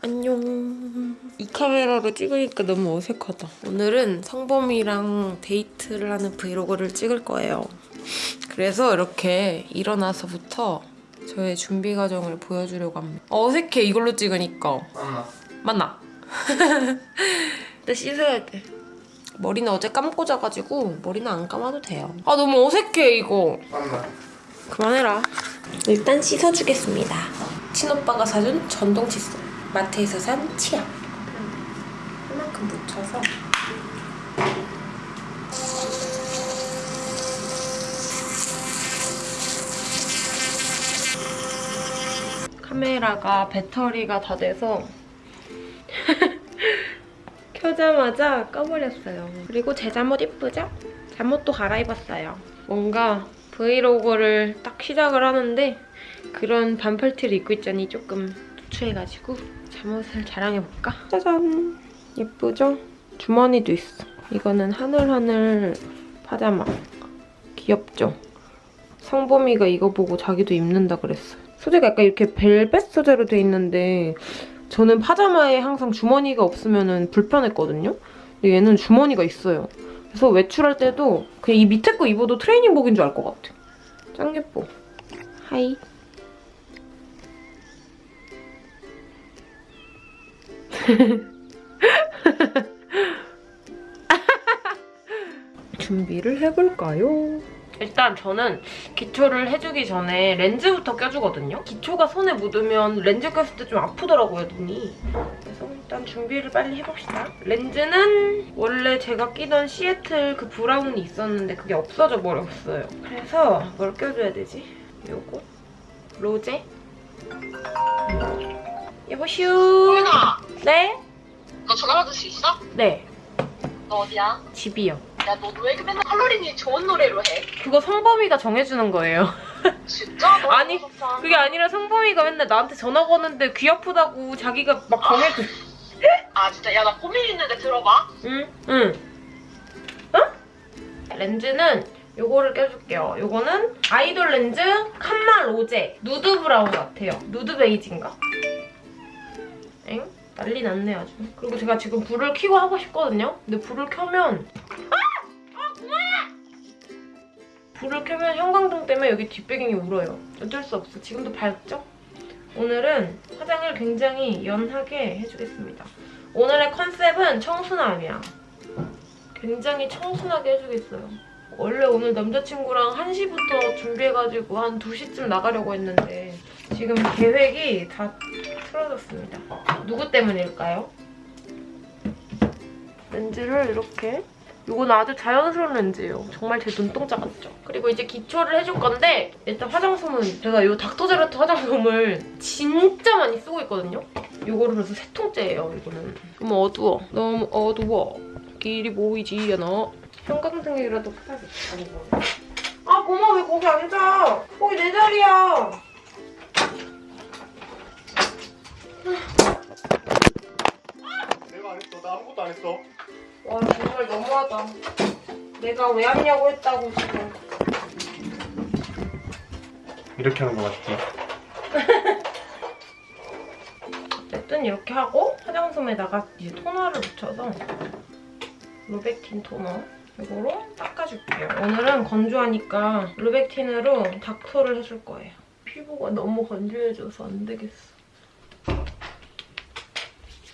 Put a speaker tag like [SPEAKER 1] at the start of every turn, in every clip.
[SPEAKER 1] 안녕. 이 카메라로 찍으니까 너무 어색하다. 오늘은 성범이랑 데이트를 하는 브이로그를 찍을 거예요. 그래서 이렇게 일어나서부터 저의 준비 과정을 보여주려고 합니다. 어색해 이걸로 찍으니까.
[SPEAKER 2] 맞나?
[SPEAKER 1] 맞나? 나 씻어야 돼. 머리는 어제 감고 자가지고 머리는 안 감아도 돼요. 아 너무 어색해 이거.
[SPEAKER 2] 맞나?
[SPEAKER 1] 그만해라. 일단 씻어주겠습니다. 친오빠가 사준 전동 칫솔. 마트에서 산 치약. 이만큼 묻혀서. 카메라가 배터리가 다 돼서 켜자마자 꺼버렸어요. 그리고 제 잠옷 이쁘죠? 잠옷도 갈아입었어요. 뭔가 브이로그를 딱 시작을 하는데 그런 반팔 티를 입고 있자니 조금 추해가지고 잠옷을 자랑해볼까? 짜잔! 예쁘죠? 주머니도 있어. 이거는 하늘하늘 파자마. 귀엽죠? 성범이가 이거 보고 자기도 입는다 그랬어요. 소재가 약간 이렇게 벨벳 소재로 돼 있는데 저는 파자마에 항상 주머니가 없으면 불편했거든요? 근데 얘는 주머니가 있어요. 그래서 외출할 때도 그냥 이 밑에 거 입어도 트레이닝복인 줄 알 것 같아. 짱 예뻐. 하이. 준비를 해볼까요? 일단 저는 기초를 해주기 전에 렌즈부터 껴주거든요. 기초가 손에 묻으면 렌즈 꼈을 때 좀 아프더라고요, 눈이. 그래서 일단 준비를 빨리 해봅시다. 렌즈는 원래 제가 끼던 시애틀 그 브라운이 있었는데 그게 없어져 버렸어요. 그래서 뭘 껴줘야 되지? 요거? 로제? 여보슈! 네?
[SPEAKER 3] 너 전화 받을 수 있어?
[SPEAKER 1] 네.
[SPEAKER 3] 너 어디야?
[SPEAKER 1] 집이요.
[SPEAKER 3] 야, 너 왜 이렇게 맨날 할로윈이 좋은 노래로 해?
[SPEAKER 1] 그거 성범이가 정해주는 거예요.
[SPEAKER 3] 진짜? 너
[SPEAKER 1] 아니,
[SPEAKER 3] 너무 좋다.
[SPEAKER 1] 그게 아니라 성범이가 맨날 나한테 전화 거는데 귀 아프다고 자기가 막 정해줘.
[SPEAKER 3] 아, 진짜. 야, 나 고민 있는데 들어봐.
[SPEAKER 1] 응? 응. 어? 렌즈는 요거를 껴줄게요. 요거는 아이돌 렌즈 칸마 로제 누드 브라운 같아요. 누드 베이지인가? 엥? 난리 났네 아주. 그리고 제가 지금 불을 켜고 하고 싶거든요. 근데 불을 켜면 아! 아 그만해! 불을 켜면 형광등 때문에 여기 뒷배경이 울어요. 어쩔 수 없어. 지금도 밝죠? 오늘은 화장을 굉장히 연하게 해주겠습니다. 오늘의 컨셉은 청순함이야. 굉장히 청순하게 해주겠어요. 원래 오늘 남자친구랑 1시부터 준비해가지고 한 2시쯤 나가려고 했는데 지금 계획이 다 틀어졌습니다. 누구 때문일까요? 렌즈를 이렇게 이건 아주 자연스러운 렌즈예요. 정말 제 눈동자 같죠? 그리고 이제 기초를 해줄 건데 일단 화장솜은 제가 이 닥터제라트 화장솜을 진짜 많이 쓰고 있거든요? 이거를 그래서 세 통째예요, 이거는. 너무 어두워. 너무 어두워. 길이 보이지 않아. 형광등이라도 켜야겠다, 이거. 아, 고마 왜 거기 앉아? 거기 내 자리야.
[SPEAKER 2] 내가 안 했어. 나 아무것도 안 했어.
[SPEAKER 1] 와, 정말 너무하다. 내가 왜 왔냐고 했다고, 지금.
[SPEAKER 2] 이렇게 하는 거 맞지?
[SPEAKER 1] 어쨌든 이렇게 하고 화장솜에다가 이제 토너를 묻혀서 루베틴 토너 이거로 닦아줄게요. 오늘은 건조하니까 루베틴으로 닥터를 해줄 거예요. 피부가 너무 건조해져서 안 되겠어.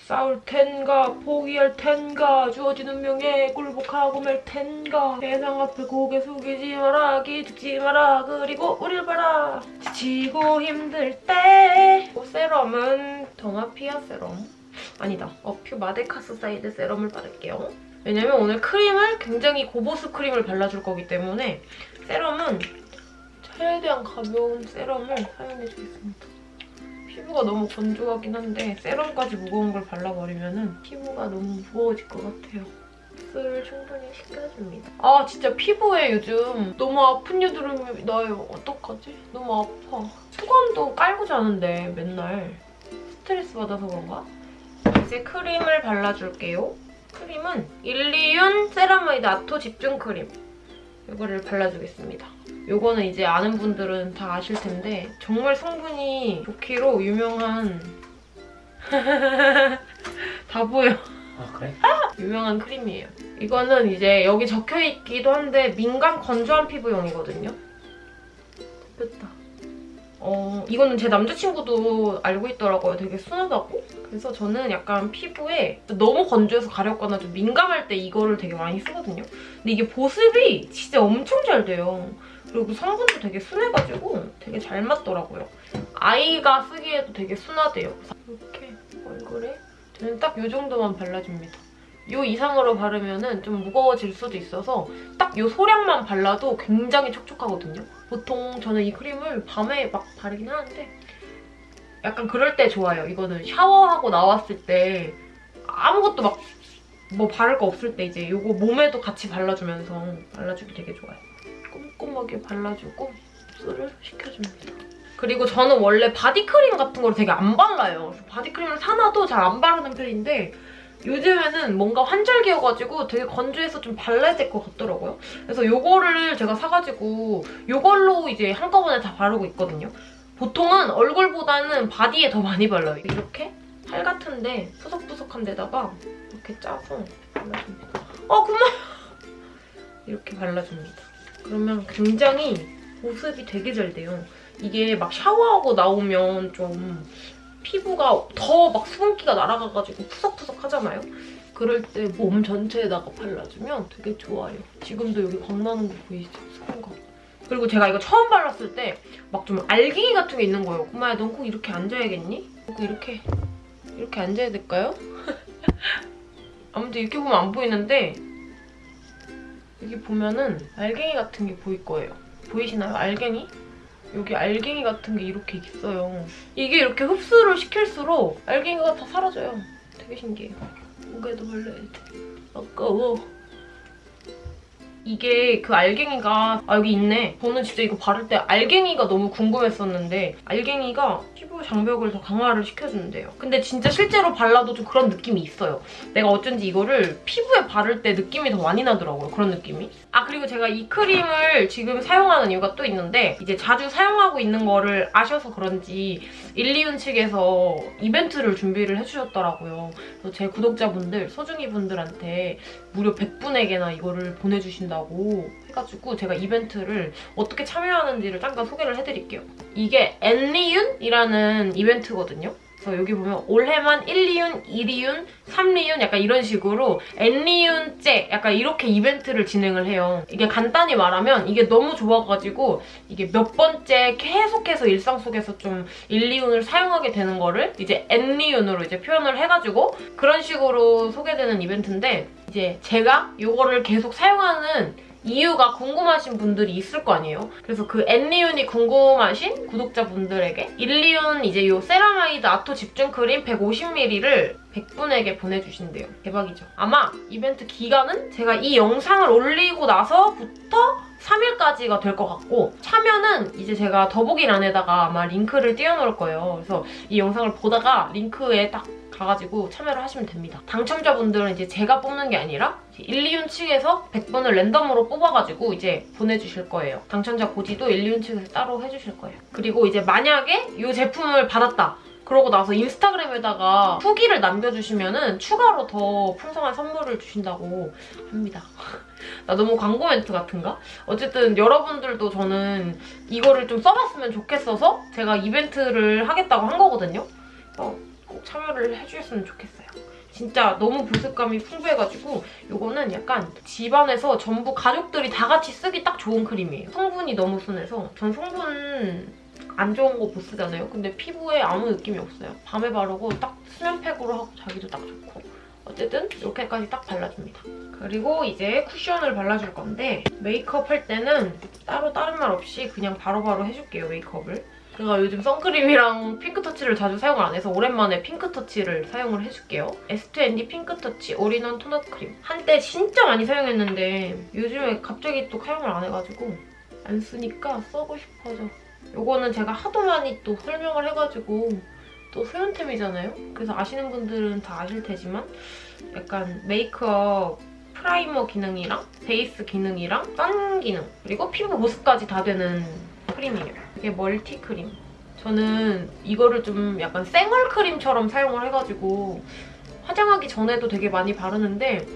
[SPEAKER 1] 싸울 텐가 포기할 텐가 주어진 운명에 굴복하고 말 텐가. 세상 앞에 고개 숙이지 마라 기죽지 마라. 그리고 우릴 봐라. 지치고 힘들 때. 세럼은 더마피아 세럼? 아니다. 어퓨 마데카소사이드 세럼을 바를게요. 왜냐면 오늘 크림을 굉장히 고보습 크림을 발라줄 거기 때문에 세럼은 최대한 가벼운 세럼을 사용해주겠습니다 피부가 너무 건조하긴 한데 세럼까지 무거운 걸 발라버리면 피부가 너무 무거워질 것 같아요. 흡수를 충분히 시켜줍니다. 아 진짜 피부에 요즘 너무 아픈 여드름이 나요. 어떡하지? 너무 아파. 수건도 깔고 자는데 맨날 스트레스 받아서 그런가? 이제 크림을 발라줄게요. 크림은 일리윤 세라마이드 아토 집중 크림. 이거를 발라주겠습니다. 요거는 이제 아는 분들은 다 아실 텐데 정말 성분이 좋기로 유명한 다 보여.
[SPEAKER 2] 아 그래?
[SPEAKER 1] 유명한 크림이에요. 이거는 이제 여기 적혀있기도 한데 민감 건조한 피부용이거든요. 됐다. 어, 이거는 제 남자친구도 알고 있더라고요. 되게 순하다고. 그래서 저는 약간 피부에 너무 건조해서 가렵거나 좀 민감할 때 이거를 되게 많이 쓰거든요. 근데 이게 보습이 진짜 엄청 잘 돼요. 그리고 성분도 되게 순해가지고 되게 잘 맞더라고요. 아이가 쓰기에도 되게 순하대요. 이렇게 얼굴에 저는 딱 이 정도만 발라줍니다. 이 이상으로 바르면 좀 무거워질 수도 있어서 딱 이 소량만 발라도 굉장히 촉촉하거든요. 보통 저는 이 크림을 밤에 막 바르긴 하는데 약간 그럴 때 좋아요. 이거는 샤워하고 나왔을 때 아무것도 막 뭐 바를 거 없을 때 이제 이거 몸에도 같이 발라주면서 발라주기 되게 좋아요. 꼼꼼하게 발라주고 흡수를 시켜줍니다. 그리고 저는 원래 바디크림 같은 걸 되게 안 발라요. 바디크림을 사놔도 잘 안 바르는 편인데 요즘에는 뭔가 환절기여가지고 되게 건조해서 좀 발라야 될 것 같더라고요. 그래서 요거를 제가 사가지고 요걸로 이제 한꺼번에 다 바르고 있거든요. 보통은 얼굴보다는 바디에 더 많이 발라요. 이렇게 팔 같은데 푸석푸석한 데다가 이렇게 짜서 발라줍니다. 어, 그만! 이렇게 발라줍니다. 그러면 굉장히 보습이 되게 잘 돼요. 이게 막 샤워하고 나오면 좀 피부가 더 막 수분기가 날아가가지고 푸석푸석 하잖아요? 그럴 때 몸 전체에다가 발라주면 되게 좋아요. 지금도 여기 광 나는 거 보이시죠? 수분 거. 그리고 제가 이거 처음 발랐을 때 막 좀 알갱이 같은 게 있는 거예요. 꼬마야, 넌 꼭 이렇게 앉아야겠니? 꼭 이렇게, 이렇게 앉아야 될까요? 아무튼 이렇게 보면 안 보이는데 여기 보면은 알갱이 같은 게 보일 거예요. 보이시나요? 알갱이? 여기 알갱이 같은 게 이렇게 있어요. 이게 이렇게 흡수를 시킬수록 알갱이가 다 사라져요. 되게 신기해요. 목에도 발라야 돼. 아까워. 이게 그 알갱이가 아 여기 있네. 저는 진짜 이거 바를 때 알갱이가 너무 궁금했었는데 알갱이가 피부 장벽을 더 강화를 시켜주는데요. 근데 진짜 실제로 발라도 좀 그런 느낌이 있어요. 내가 어쩐지 이거를 피부에 바를 때 느낌이 더 많이 나더라고요. 그런 느낌이. 아 그리고 제가 이 크림을 지금 사용하는 이유가 또 있는데 이제 자주 사용하고 있는 거를 아셔서 그런지 일리윤 측에서 이벤트를 준비를 해주셨더라고요. 그래서 제 구독자분들, 소중이 분들한테 무려 100분에게나 이거를 보내주신다고 해가지고 제가 이벤트를 어떻게 참여하는지를 잠깐 소개를 해드릴게요. 이게 엔리윤이라는 이벤트거든요. 그래서 여기 보면 올해만 1리윤, 2리윤, 3리윤 약간 이런 식으로 N리윤째 약간 이렇게 이벤트를 진행을 해요. 이게 간단히 말하면 이게 너무 좋아가지고 이게 몇 번째 계속해서 일상 속에서 좀 일리윤을 사용하게 되는 거를 이제 N리윤으로 이제 표현을 해가지고 그런 식으로 소개되는 이벤트인데 이제 제가 이거를 계속 사용하는 이유가 궁금하신 분들이 있을 거 아니에요. 그래서 그 N리윤이 궁금하신 구독자분들에게 일리윤 이제 요 세라마이드 아토 집중 크림 150ml를 100분에게 보내주신대요. 대박이죠. 아마 이벤트 기간은 제가 이 영상을 올리고 나서부터 3일까지가 될 것 같고 참여는 이제 제가 더보기란에다가 아마 링크를 띄워놓을 거예요. 그래서 이 영상을 보다가 링크에 딱 가가지고 참여를 하시면 됩니다. 당첨자분들은 이제 제가 뽑는 게 아니라 1, 2윤 측에서 100분을 랜덤으로 뽑아가지고 이제 보내주실 거예요. 당첨자 고지도 1, 2윤 측에서 따로 해주실 거예요. 그리고 이제 만약에 이 제품을 받았다. 그러고 나서 인스타그램에다가 후기를 남겨주시면 추가로 더 풍성한 선물을 주신다고 합니다. 나 너무 광고 멘트 같은가? 어쨌든 여러분들도 저는 이거를 좀 써봤으면 좋겠어서 제가 이벤트를 하겠다고 한 거거든요. 어, 꼭 참여를 해주셨으면 좋겠어요. 진짜 너무 보습감이 풍부해가지고 이거는 약간 집안에서 전부 가족들이 다 같이 쓰기 딱 좋은 크림이에요. 성분이 너무 순해서 전 성분 안 좋은 거못 쓰잖아요. 근데 피부에 아무 느낌이 없어요. 밤에 바르고 딱 수면팩으로 하고 자기도 딱 좋고 어쨌든 이렇게까지 딱 발라줍니다. 그리고 이제 쿠션을 발라줄 건데 메이크업 할 때는 따로 다른 말 없이 그냥 바로 바로 해줄게요, 메이크업을. 제가 요즘 선크림이랑 핑크터치를 자주 사용을 안 해서 오랜만에 핑크터치를 사용을 해줄게요. S2ND 핑크터치 올인원 토너 크림. 한때 진짜 많이 사용했는데 요즘에 갑자기 또 사용을 안 해가지고 안 쓰니까 쓰고 싶어져. 요거는 제가 하도 많이 또 설명을 해가지고 또 소연템이잖아요? 그래서 아시는 분들은 다 아실 테지만 약간 메이크업 프라이머 기능이랑 베이스 기능이랑 선 기능 그리고 피부 보습까지 다 되는 크림이에요. 이게 멀티 크림. 저는 이거를 좀 약간 생얼 크림처럼 사용을 해가지고 화장하기 전에도 되게 많이 바르는데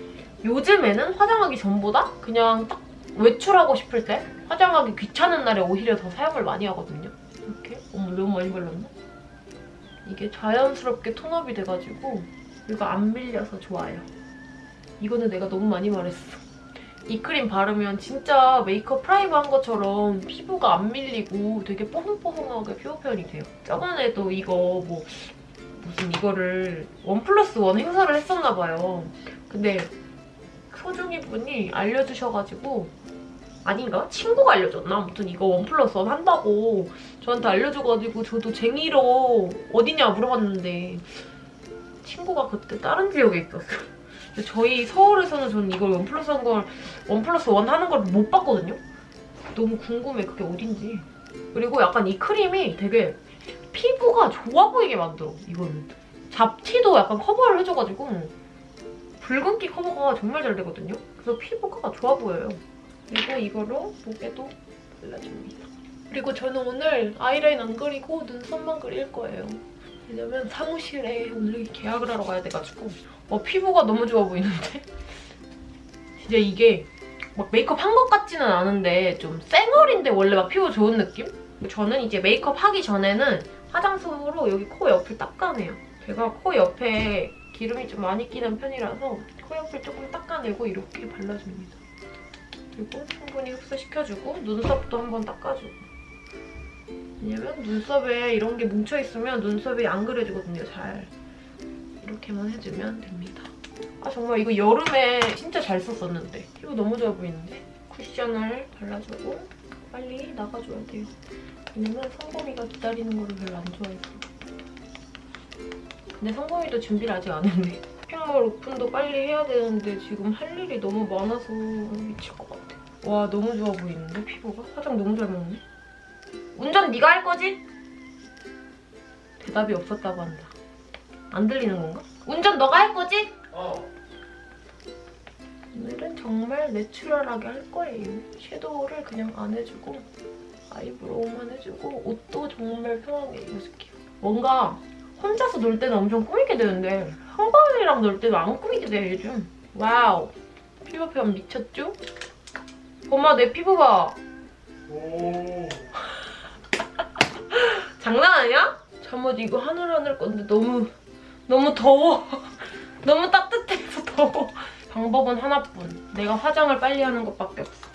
[SPEAKER 1] 요즘에는 화장하기 전보다 그냥 딱 외출하고 싶을 때 화장하기 귀찮은 날에 오히려 더 사용을 많이 하거든요. 이렇게 어머 너무 많이 발랐나? 이게 자연스럽게 톤업이 돼가지고 이거 안 밀려서 좋아요. 이거는 내가 너무 많이 말했어. 이 크림 바르면 진짜 메이크업 프라이머 한 것처럼 피부가 안 밀리고 되게 뽀송뽀송하게 피부 표현이 돼요. 저번에도 이거 뭐 무슨 이거를 원 플러스 원 행사를 했었나 봐요. 근데 소중이 분이 알려주셔가지고 아닌가? 친구가 알려줬나? 아무튼 이거 원 플러스 원 한다고 저한테 알려줘가지고 저도 쟁이러 어디냐 물어봤는데 친구가 그때 다른 지역에 있었어요. 저희 서울에서는 저는 이걸 one plus 한 걸, one plus one 하는 걸 못 봤거든요? 너무 궁금해, 그게 어딘지. 그리고 약간 이 크림이 되게 피부가 좋아 보이게 만들어, 이거는. 잡티도 약간 커버를 해줘가지고 붉은기 커버가 정말 잘 되거든요? 그래서 피부가 좋아 보여요. 그리고 이거로 목에도 발라줍니다. 그리고 저는 오늘 아이라인 안 그리고 눈썹만 그릴 거예요. 왜냐면 사무실에 오늘 계약을 하러 가야 돼가지고 어, 피부가 너무 좋아 보이는데? 진짜 이게 막 메이크업 한 것 같지는 않은데 좀 쌩얼인데 원래 막 피부 좋은 느낌? 저는 이제 메이크업 하기 전에는 화장솜으로 여기 코 옆을 닦아내요. 제가 코 옆에 기름이 좀 많이 끼는 편이라서 코 옆을 조금 닦아내고 이렇게 발라줍니다. 그리고 충분히 흡수시켜주고 눈썹도 한번 닦아주고 왜냐면 눈썹에 이런 게 뭉쳐있으면 눈썹이 안 그려지거든요, 잘. 이렇게만 해주면 됩니다. 아 정말 이거 여름에 진짜 잘 썼었는데 피부 너무 좋아 보이는데? 쿠션을 발라주고 빨리 나가줘야 돼요. 왜냐면 성범이가 기다리는 거를 별로 안 좋아해서. 근데 성범이도 준비를 아직 안 했네. 쇼핑몰 오픈도 빨리 해야 되는데 지금 할 일이 너무 많아서 미칠 것 같아. 와 너무 좋아 보이는데 피부가? 화장 너무 잘 먹네. 운전 네가 할 거지? 대답이 없었다고 한다. 안 들리는 건가? 운전 너가 할 거지?
[SPEAKER 2] 어.
[SPEAKER 1] 오늘은 정말 내추럴하게 할 거예요. 섀도우를 그냥 안 해주고 아이브로우만 해주고 옷도 정말 편하게 입어줄게요. 뭔가 혼자서 놀 때는 엄청 꾸미게 되는데 한가위랑 놀 때는 안 꾸미게 돼요, 요즘. Wow. 피부 표현 미쳤죠? 엄마 내 피부 봐.
[SPEAKER 2] 오.
[SPEAKER 1] 장난 아니야? 잠옷 이거 하늘하늘 건데 너무 너무 더워. 너무 따뜻해서 더워. 방법은 하나뿐. 내가 화장을 빨리 하는 것밖에 없어.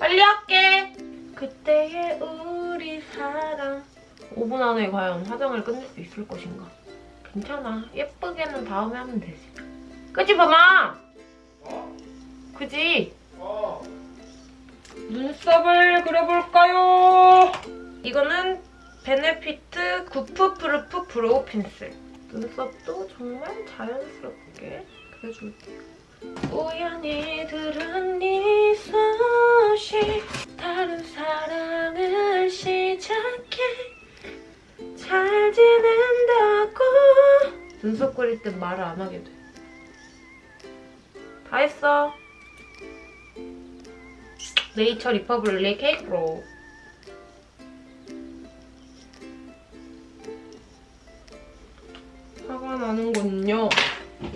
[SPEAKER 1] 빨리 할게. 그때의 우리 사랑. 5분 안에 과연 화장을 끝낼 수 있을 것인가? 괜찮아. 예쁘게는 다음에 하면 되지. 그지 봐마.
[SPEAKER 2] 어?
[SPEAKER 1] 그지?
[SPEAKER 2] 어.
[SPEAKER 1] 눈썹을 그려볼까요? 이거는 Benefit Goof Proof Brow Pencil. 눈썹도 정말 자연스럽게 그려줄게요. 우연히 들은 네 소식 다른 사랑을 시작해 잘 지낸다고 눈썹 그릴 땐 말을 안 하게 돼. 다 했어. Nature Republic Cake Brow. 화가 나는군요.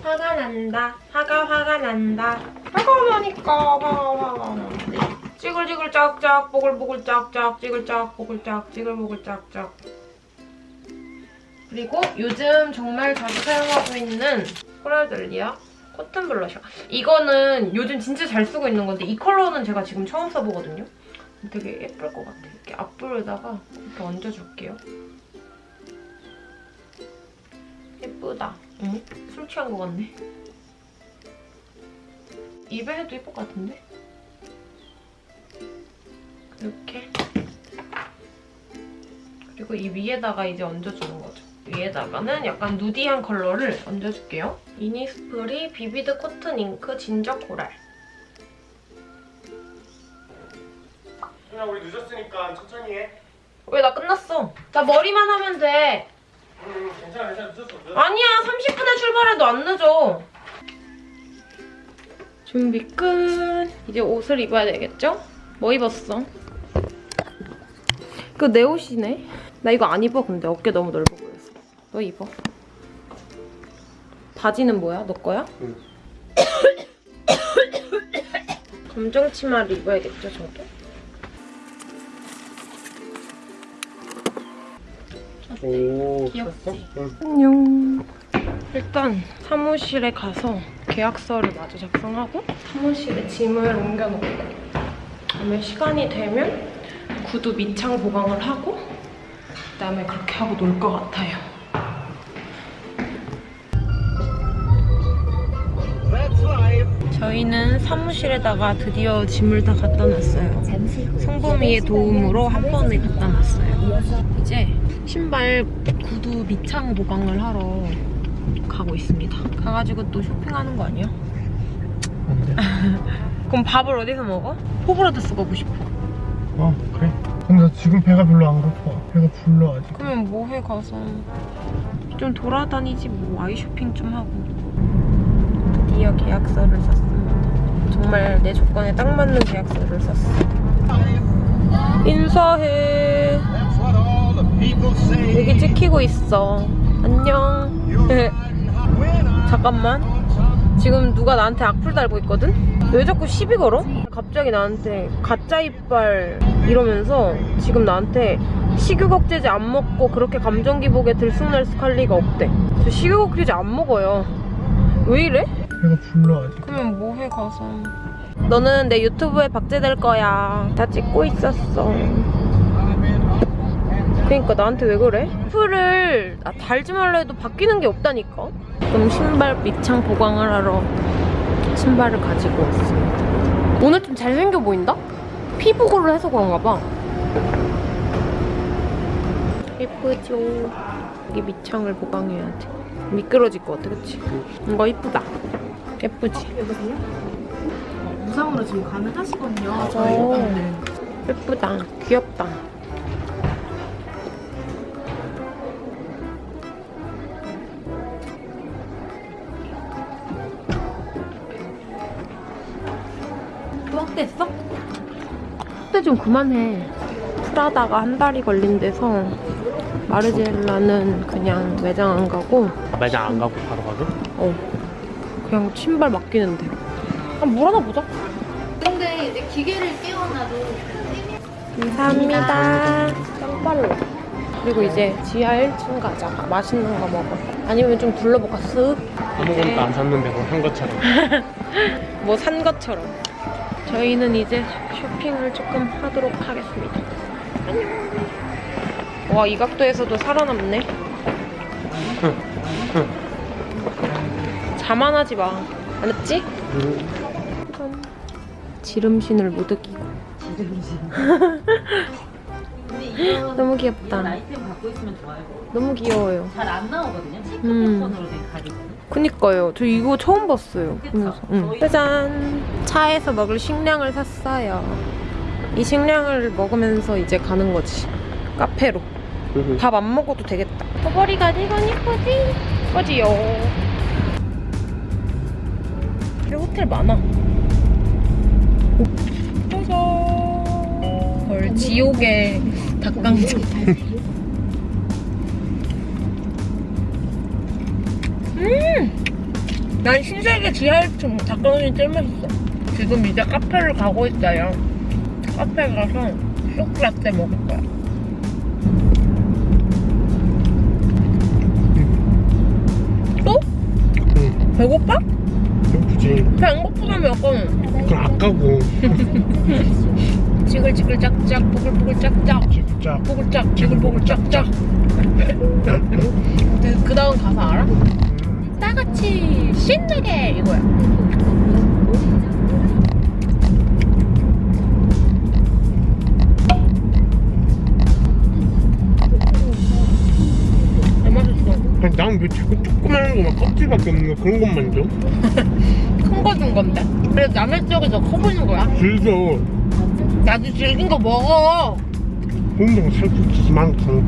[SPEAKER 1] 화가 난다. 화가 화가 난다. 화가 나니까 화가 화가 나는데. 찌글찌글 짝짝 보글보글 짝짝 찌글짝 보글짝 찌글보글 짝짝. 그리고 요즘 정말 자주 사용하고 있는 코랄들리아 코튼 블러셔. 이거는 요즘 진짜 잘 쓰고 있는 건데 이 컬러는 제가 지금 처음 써보거든요. 되게 예쁠 것 같아요. 이렇게 앞볼에다가 이렇게 얹어줄게요. 예쁘다. 응? 술 취한 것 같네. 입에 해도 예쁠 것 같은데? 이렇게. 그리고 이 위에다가 이제 얹어주는 거죠. 위에다가는 약간 nudy한 컬러를 얹어줄게요. innisfree Vivid Cotton Ink Ginger Coral.
[SPEAKER 2] 그냥 우리 늦었으니까 천천히 해.
[SPEAKER 1] 왜 나 끝났어? 나 머리만 하면 돼.
[SPEAKER 2] 응, 괜찮아, 괜찮아. 늦었어. 늦었어.
[SPEAKER 1] 아니야 30분에 출발해도 안 늦어. 준비 끝. 이제 옷을 입어야 되겠죠? 뭐 입었어? 그 내 옷이네. 나 이거 안 입어 근데 어깨 너무 넓어 보여서. 너 입어. 바지는 뭐야? 너 거야?
[SPEAKER 2] 응.
[SPEAKER 1] 검정 치마를 입어야겠죠 저도?
[SPEAKER 2] 오
[SPEAKER 1] 귀엽지?
[SPEAKER 2] 응.
[SPEAKER 1] 안녕. 일단 사무실에 가서 계약서를 마저 작성하고 사무실에 짐을 옮겨놓고 그다음에 시간이 되면 구두 밑창 보강을 하고 그다음에 그렇게 하고 놀 것 같아요. 저희는 사무실에다가 드디어 짐을 다 갖다 놨어요. 성범이의 도움으로 한 번에 갖다 놨어요. 이제 신발 구두 밑창 보강을 하러 가고 있습니다. 가가지고 또 쇼핑하는 거 아니야? 그럼 밥을 어디서 먹어? 호브라더스 가고 싶어.
[SPEAKER 2] 어 그래 근데 나 지금 배가 별로 안 고파 배가 불러 아직
[SPEAKER 1] 그러면 뭐 해 가서 좀 돌아다니지 뭐 아이 쇼핑 좀 하고. 드디어 계약서를 썼습니다. 정말 내 조건에 딱 맞는 계약서를 썼어. 인사해. 여기 찍히고 있어. 안녕. 잠깐만. 지금 누가 나한테 악플 달고 있거든? 왜 자꾸 시비 걸어? 갑자기 나한테 가짜 이빨 이러면서 지금 나한테 식욕억제제 안 먹고 그렇게 감정 기복에 들쑥날쑥 할 리가 없대. 저 식욕억제제 안 먹어요. 왜 이래?
[SPEAKER 2] 배가 불러 아직
[SPEAKER 1] 그러면 뭐해 가서. 너는 내 유튜브에 박제될 거야. 다 찍고 있었어. 그러니까 나한테 왜 그래? 풀을 아, 달지 말라 해도 바뀌는 게 없다니까. 그럼 신발 밑창 보강을 하러 신발을 가지고 왔습니다. 오늘 좀 잘생겨 보인다? 피부고를 해서 그런가 봐. 예쁘죠? 여기 밑창을 보강해야 돼. 미끄러질 것 같아, 그치? 이거 이쁘다. 예쁘지?
[SPEAKER 4] 무상으로 지금 가능하시거든요.
[SPEAKER 1] 맞아.
[SPEAKER 4] 오빠들.
[SPEAKER 1] 예쁘다. 귀엽다. 또 확대했어? 확대 좀 그만해. 프라다가 한 달이 걸린 데서 마르젤라는 그냥 매장 안 가고
[SPEAKER 2] 매장 안 가고 바로 가게?
[SPEAKER 1] 어 그냥 신발 맡기는데. 한물 하나 보자.
[SPEAKER 4] 근데 이제 기계를 끼워놔도
[SPEAKER 1] 감사합니다. 짱빨로. 그리고 이제 지하 1층 가자. 맛있는 거 먹어. 아니면 좀 둘러볼까? 쓱.
[SPEAKER 2] 아무것도 안 샀는데 뭐한 것처럼
[SPEAKER 1] 뭐 산 것처럼. 저희는 이제 쇼핑을 조금 하도록 하겠습니다. 안녕. 와, 이 각도에서도 살아남네. 자만하지 마. 알았지? 짠. 지름신을 못 느끼고.
[SPEAKER 4] 근데 이거
[SPEAKER 1] 너무 귀엽다.
[SPEAKER 4] 아이템 갖고 있으면 좋아요.
[SPEAKER 1] 너무 귀여워요.
[SPEAKER 4] 잘 안 나오거든요. 체크
[SPEAKER 1] 음.
[SPEAKER 4] 패턴으로 된 가디건.
[SPEAKER 1] 그니까요. 저 이거 처음 봤어요. 보면서. 응. 짜잔. 차에서 먹을 식량을 샀어요. 이 식량을 먹으면서 이제 가는 거지. 카페로. 밥 안 먹어도 되겠다. 버버리 가디건 이쁘지? 이쁘지요. 그리고 호텔 많아. 짜잔. 헐, 지옥의 닭강정. 음! 난 신세계 지하 1층 닭강정이 제일 맛있어. 지금 이제 카페를 가고 있어요. 카페 가서 쇼크라떼 먹을 거야. 또?
[SPEAKER 2] 응
[SPEAKER 1] 배고파?
[SPEAKER 2] 예쁘지
[SPEAKER 1] 배고프다며 약간
[SPEAKER 2] 그럼 아까고.
[SPEAKER 1] 지글지글 짝짝 보글보글 짝짝
[SPEAKER 2] 진짜
[SPEAKER 1] 보글짝 지글보글 짝짝 그, 그 다음 가사 알아? 나같이 신나게 이거야.
[SPEAKER 2] 난왜 자꾸 조그마한 거막 껍질밖에 없는 거 그런 것만 줘?
[SPEAKER 1] 큰거준 건데 그래 남의 쪽에서 커 보이는 거야
[SPEAKER 2] 즐겨
[SPEAKER 1] 나도 질긴 거 먹어
[SPEAKER 2] 혼자가 살짝 많고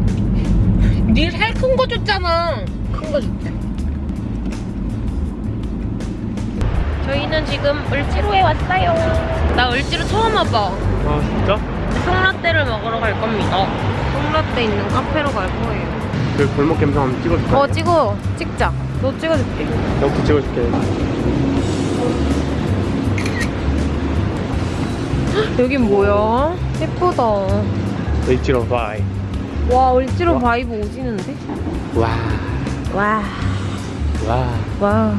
[SPEAKER 1] 네살큰거 줬잖아. 큰 거 줄게. 저희는 지금 을지로에 왔어요. 나 을지로 처음 와봐.
[SPEAKER 2] 아 진짜?
[SPEAKER 1] 송라떼를 먹으러 갈 겁니다. 똥라떼 있는 카페로 갈 거예요.
[SPEAKER 2] 그 골목 감성 한번 찍어줄까?
[SPEAKER 1] 어 찍어 찍자. 너 찍어줄게.
[SPEAKER 2] 여기 찍어줄게.
[SPEAKER 1] 여긴 뭐야? 예쁘다.
[SPEAKER 2] 을지로 vibe.
[SPEAKER 1] 와 을지로 vibe 오지는데?
[SPEAKER 2] 와,
[SPEAKER 1] 와.
[SPEAKER 2] 와.
[SPEAKER 1] 와.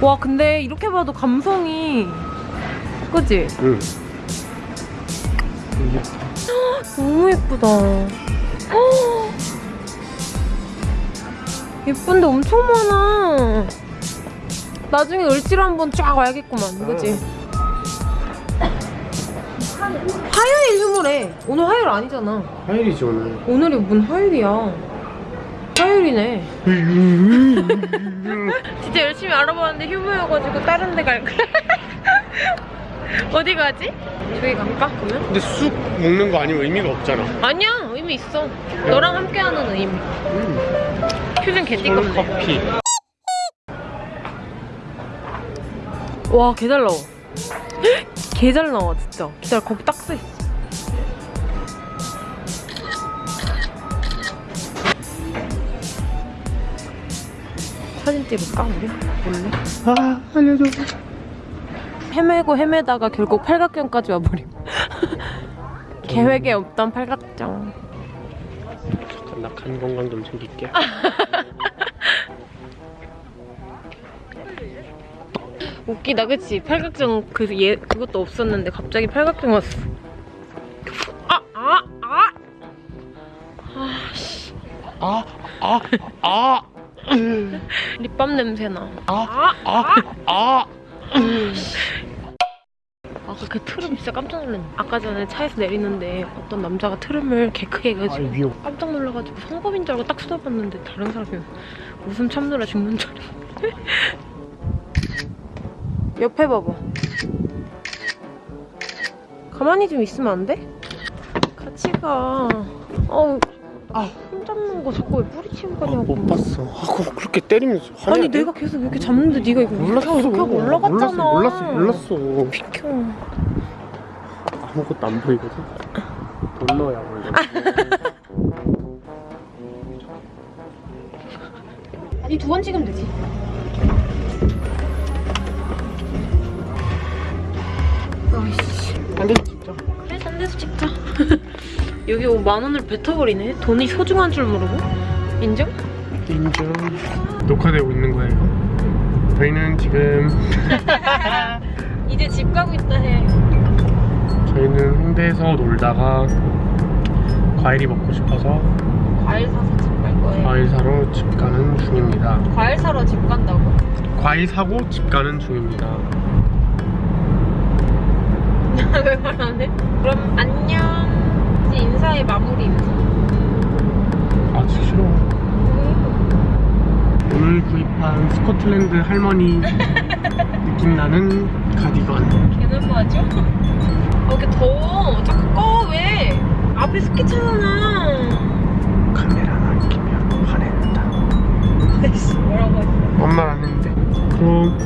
[SPEAKER 1] 와, 근데 이렇게 봐도 감성이. 그치?
[SPEAKER 2] 응.
[SPEAKER 1] 너무 예쁘다. 헉! 예쁜데 엄청 많아. 나중에 을지로 한번 쫙 와야겠구만. 그치? 화요일 휴무래. 오늘 화요일 아니잖아.
[SPEAKER 2] 화요일이지 오늘.
[SPEAKER 1] 오늘이 뭔 화요일이야. 화요일이네. 진짜 열심히 알아봤는데 휴무여가지고 다른 데갈 거야. 어디 가지? 저기 갈까? 그러면?
[SPEAKER 2] 근데 쑥 먹는 거 아니면 의미가 없잖아.
[SPEAKER 1] 아니야 의미 있어. 너랑 함께하는 의미.
[SPEAKER 2] 음. 저는
[SPEAKER 1] 개띠껍네.
[SPEAKER 2] 커피.
[SPEAKER 1] 와, 개잘 나와. 개 잘 나와, 진짜. 기다려, 거기 딱 써 있어. 사진 찍을까, 우리? 몰래?
[SPEAKER 2] 아, 알려줘.
[SPEAKER 1] 헤매고 헤매다가 결국 팔각정까지 와버림. 계획에 없던 팔각정.
[SPEAKER 2] 잠깐 나간 건강 좀 챙길게.
[SPEAKER 1] 웃기다, 그치? 팔각정, 그, 예, 그것도 없었는데 갑자기 팔각정 왔어. 아, 아, 아! 아, 씨.
[SPEAKER 2] 아, 아, 아,
[SPEAKER 1] 립밤 냄새나.
[SPEAKER 2] 아, 아, 아.
[SPEAKER 1] 아까 그 트름 진짜 깜짝 놀랐네. 아까 전에 차에서 내리는데 어떤 남자가 트름을 개 크게
[SPEAKER 2] 아,
[SPEAKER 1] 해가지고. 깜짝 놀라가지고 성범인 줄 알고 딱 쳐다봤는데 다른 사람이 웃음 참느라 죽는 줄 알았는데. 옆에 봐봐. 가만히 좀 있으면 안 돼? 같이 가. 어우,
[SPEAKER 2] 아.
[SPEAKER 1] 손 잡는 거 자꾸 왜 뿌리치고
[SPEAKER 2] 아,
[SPEAKER 1] 가냐고.
[SPEAKER 2] 못 봤어. 아, 그거 그렇게 때리면 화내야
[SPEAKER 1] 아니
[SPEAKER 2] 돼?
[SPEAKER 1] 내가 계속 이렇게 잡는데 네가 이거
[SPEAKER 2] 몰랐어.
[SPEAKER 1] 이렇게 하고 올라갔잖아.
[SPEAKER 2] 몰랐어, 몰랐어, 몰랐어.
[SPEAKER 1] 비켜.
[SPEAKER 2] 아무것도 안 보이거든. 돈 넣어야 원래.
[SPEAKER 1] 아니 두번 찍으면 되지. 아이씨.
[SPEAKER 2] 안돼 진짜.
[SPEAKER 1] 그래 딴 데서 찍자. 여기 뭐만 원을 뱉어버리네. 돈이 소중한 줄 모르고. 인정?
[SPEAKER 2] 인정. 녹화되고 있는 거예요. 저희는 지금
[SPEAKER 1] 이제 집 가고 있다 해.
[SPEAKER 2] 저희는 홍대에서 놀다가 과일이 먹고 싶어서
[SPEAKER 1] 과일 사서 집 갈 거예요.
[SPEAKER 2] 과일 사러 집 가는 중입니다.
[SPEAKER 1] 과일 사러 집 간다고?
[SPEAKER 2] 과일 사고 집 가는 중입니다.
[SPEAKER 1] 왜 말하는데? 그럼 안녕 이제 인사의 마무리 인사
[SPEAKER 2] 아, 진짜 싫어 왜? 오늘 구입한 스코틀랜드 할머니 느낌 나는 가디건
[SPEAKER 1] 걔는 뭐죠? 어, 이렇게 더워 자꾸 꺼 왜? 앞에 스키 차잖아
[SPEAKER 2] 카메라만 끼면 화낸다
[SPEAKER 1] 아이씨 뭐라고 했어
[SPEAKER 2] 엄마는 안 했는데 그럼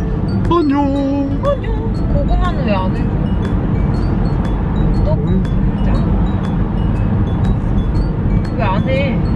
[SPEAKER 2] 어, 안녕
[SPEAKER 1] 안녕 고구마는 왜 안 해? 쏙. 그 안에